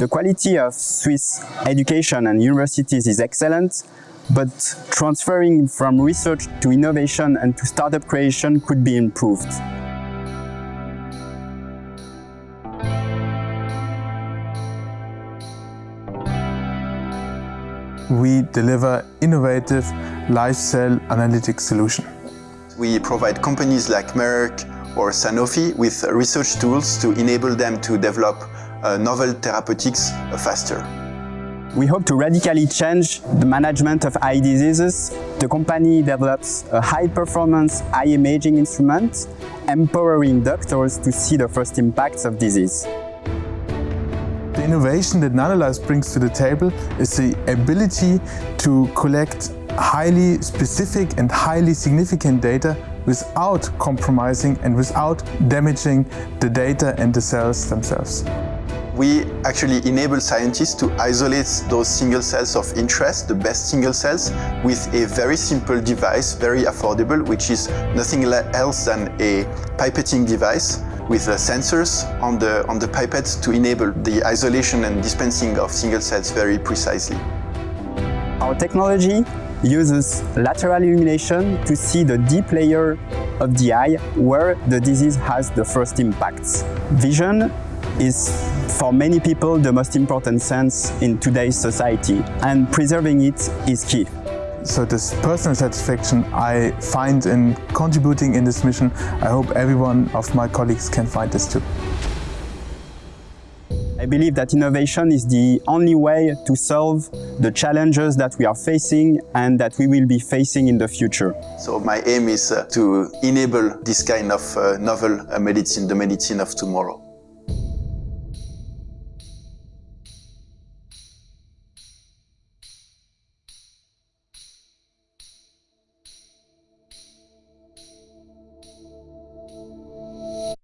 The quality of Swiss education and universities is excellent, but transferring from research to innovation and to startup creation could be improved. We deliver innovative live cell analytics solution. We provide companies like Merck or Sanofi with research tools to enable them to develop uh, novel therapeutics uh, faster. We hope to radically change the management of eye diseases. The company develops a high-performance eye imaging instrument, empowering doctors to see the first impacts of disease. The innovation that Nanolive brings to the table is the ability to collect highly specific and highly significant data without compromising and without damaging the data and the cells themselves. We actually enable scientists to isolate those single cells of interest, the best single cells, with a very simple device, very affordable, which is nothing else than a pipetting device with uh, sensors on the, on the pipettes to enable the isolation and dispensing of single cells very precisely. Our technology uses lateral illumination to see the deep layer of the eye where the disease has the first impacts. Vision is for many people the most important sense in today's society and preserving it is key. So this personal satisfaction I find in contributing in this mission, I hope every one of my colleagues can find this too. I believe that innovation is the only way to solve the challenges that we are facing and that we will be facing in the future. So my aim is uh, to enable this kind of uh, novel uh, medicine, the medicine of tomorrow.